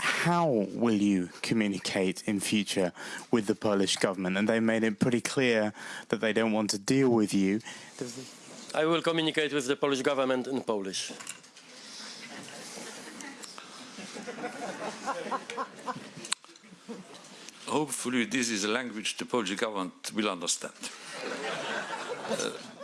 how will you communicate in future with the Polish government? And they made it pretty clear that they don't want to deal with you. I will communicate with the Polish government in Polish. Hopefully, this is a language the Polish government will understand. Uh,